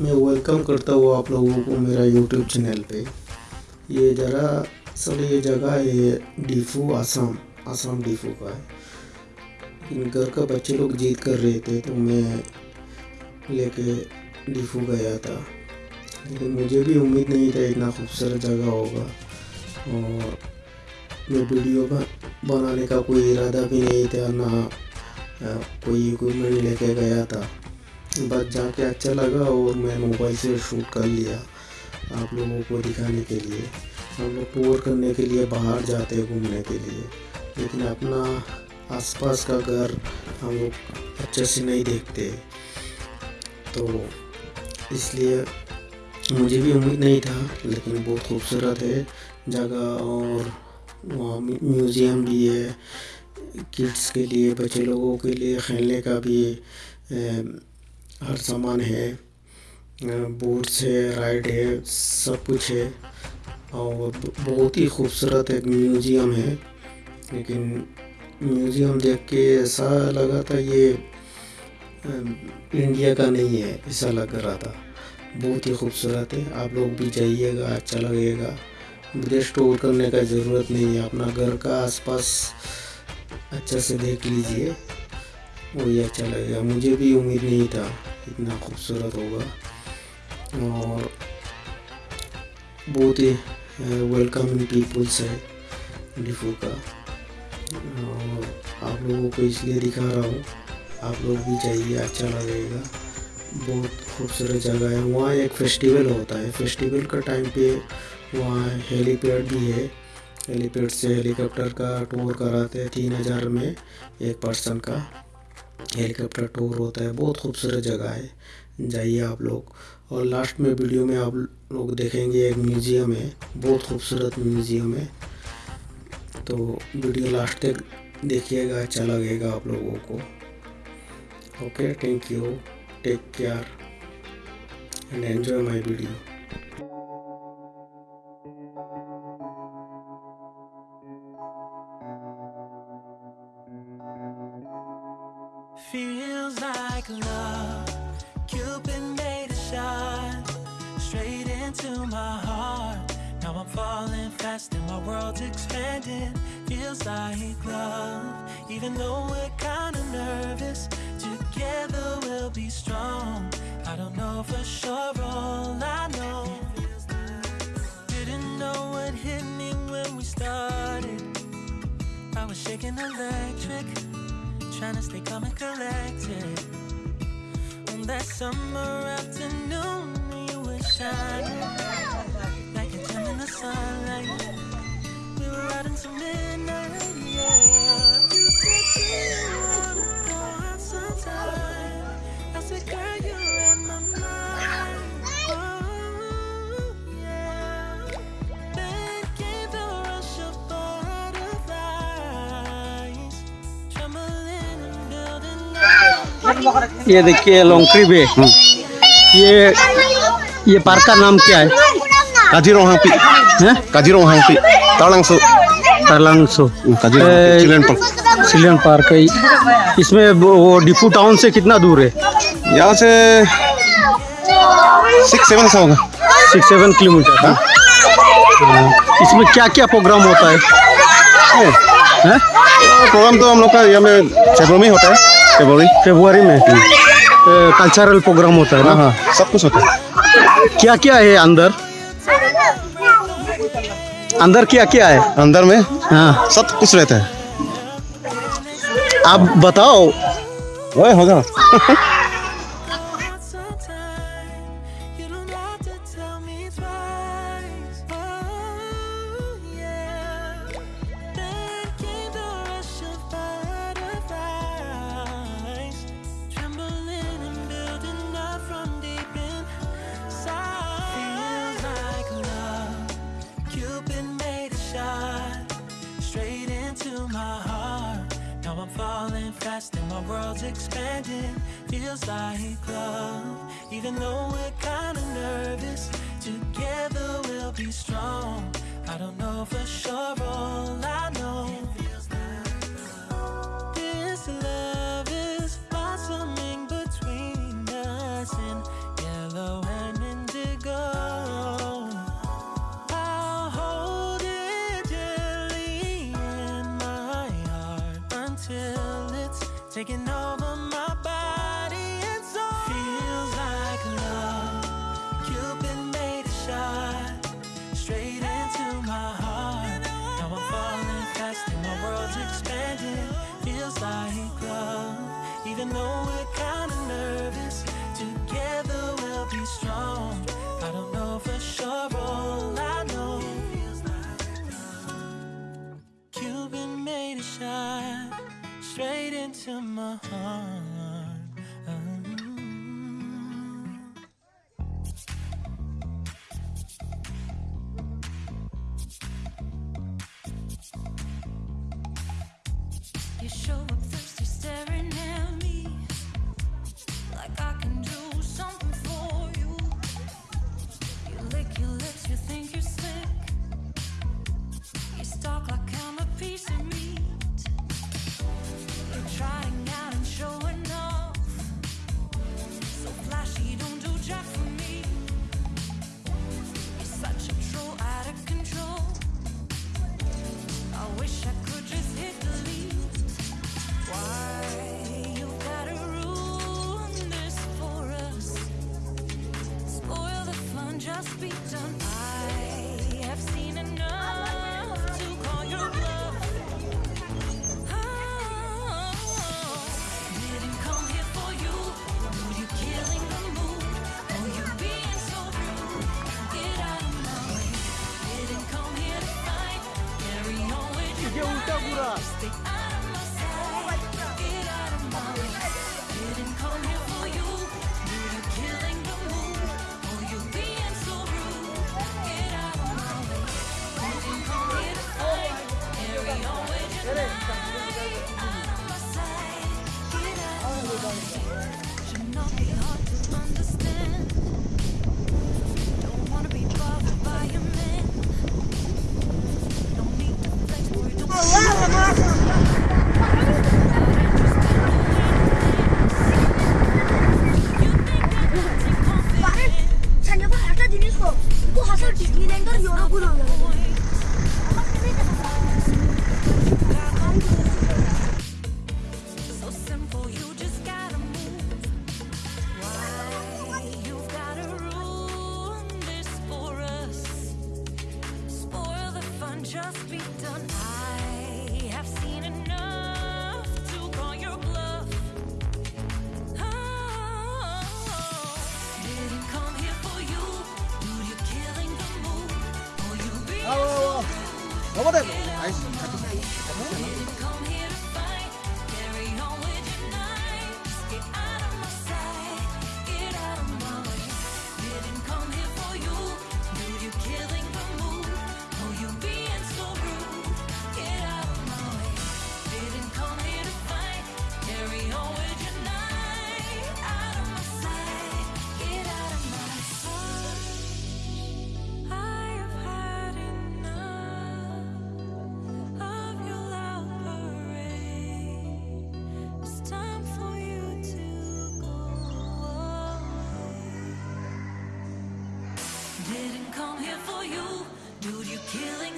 मैं वेलकम करता हूँ आप लोगों को मेरा यूट्यूब चैनल पे। ये ज़रा असल ये जगह है डीफू आसाम आसाम डीफू का है। इन घर का बच्चे लोग जीत कर रहे थे तो मैं लेके डीफू गया था। लेकिन मुझे भी उम्मीद नहीं था इतना खूबसूरत जगह होगा। और मैं वीडियो बनाने का कोई इरादा भी नहीं था, ना कोई इक्विपमेंट लेके गया था। बस जाके अच्छा लगा और मैं मोबाइल से शूट कर लिया आप लोगों को दिखाने के लिए। हम लोग टूर करने के लिए बाहर जाते हैं घूमने के लिए। लेकिन अपना आसपास का घर हम लोग अच्छे से नहीं देखते। तो इसलिए मुझे भी उम्मीद नहीं था, लेकिन बहुत खूबसूरत है जगह और वहाँ म्यूज़ियम भी है। किड्स के लिए, बच्चे लोगों के लिए, खेलने का भी हर सामान है बोट्स है राइड है, सब कुछ है। और बहुत ही खूबसूरत एक म्यूज़ियम है। लेकिन म्यूज़ियम देख के ऐसा लगा था ये इंडिया का नहीं है, ऐसा लग रहा था। बहुत ही खूबसूरत है। आप लोग भी जाइएगा अच्छा लगेगा। विदेश टूर करने का ज़रूरत नहीं है। अपना घर का आसपास अच्छा से देख लीजिए। वही अच्छा लगेगा। मुझे भी उम्मीद नहीं था। इतना खूबसूरत होगा। और बहुत ही वेलकमिंग पीपल्स है डिफू का। और आप लोगों को इसलिए दिखा रहा हूँ, आप लोग भी जाइए अच्छा लगेगा। बहुत खूबसूरत जगह है। वहाँ एक फेस्टिवल होता है। फेस्टिवल का टाइम पे वहाँ हेलीपैड भी है। हेलीपैड से हेलीकॉप्टर का टूर कराते हैं तीन हज़ार में एक पर्सन का। हेलीकॉप्टर टूर होता है, बहुत खूबसूरत जगह है। जाइए आप लोग। और लास्ट में वीडियो में आप लोग देखेंगे, एक म्यूज़ियम है, बहुत खूबसूरत म्यूज़ियम है। तो वीडियो लास्ट तक देखिएगा अच्छा लगेगा आप लोगों को। Okay thank you take care and enjoy my video world's expanding. Feels like love. Even though we're kinda nervous Together we'll be strong. I don't know for sure, all I know Didn't know what hit me when we started. I was shaking electric trying to stay calm and collected. On that summer afternoon ये देखिए लोंगक्री बे ये ये park का नाम क्या है? Hangpi. हैं? Hangpi. Talangsu. तरलंगसो Kajiroang Eh, Hangpi. सिलियन पार्क। है। इसमें वो डिपू टाउन से कितना दूर है? यहाँ से सिक्स सेवन सा होगा। Six seven kilometre. हाँ? इसमें क्या क्या प्रोग्राम होता है? प्रोग्राम तो हम लोग का यहाँ में फेब्रुवरी में होता है। फेब्रुवरी फरवरी में। कल्चरल प्रोग्राम होता है हाँ ना? हाँ सब कुछ होता है. क्या क्या है अंदर? अंदर क्या क्या है? अंदर में हाँ. सब कुछ रहता है. आप बताओ. होगा. Expanding. Feels like love, even though we're kinda nervous. Together we'll be strong. I don't know for sure, straight into my heart. just be done. I have seen enough to call your bluff. Oh, didn't come here for you, dude. You're killing the mood. Oh, you be oh, so for you. Dude, you killing.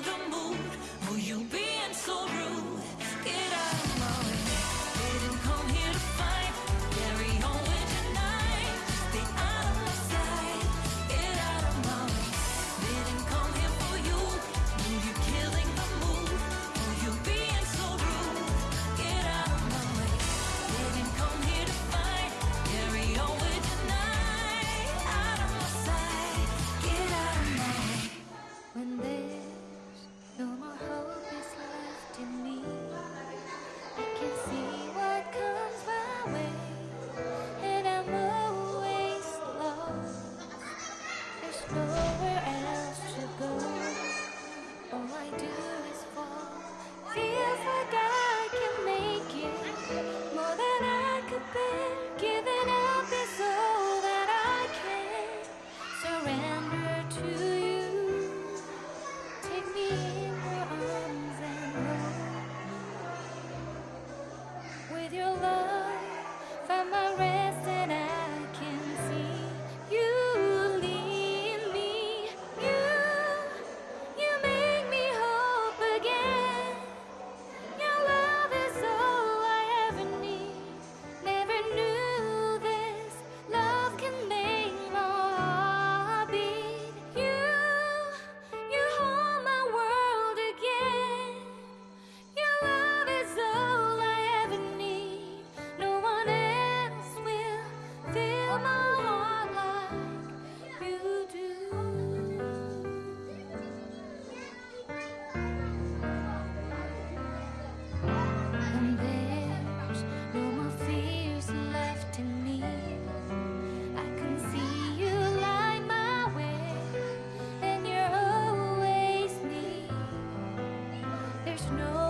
there's no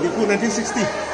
di 1960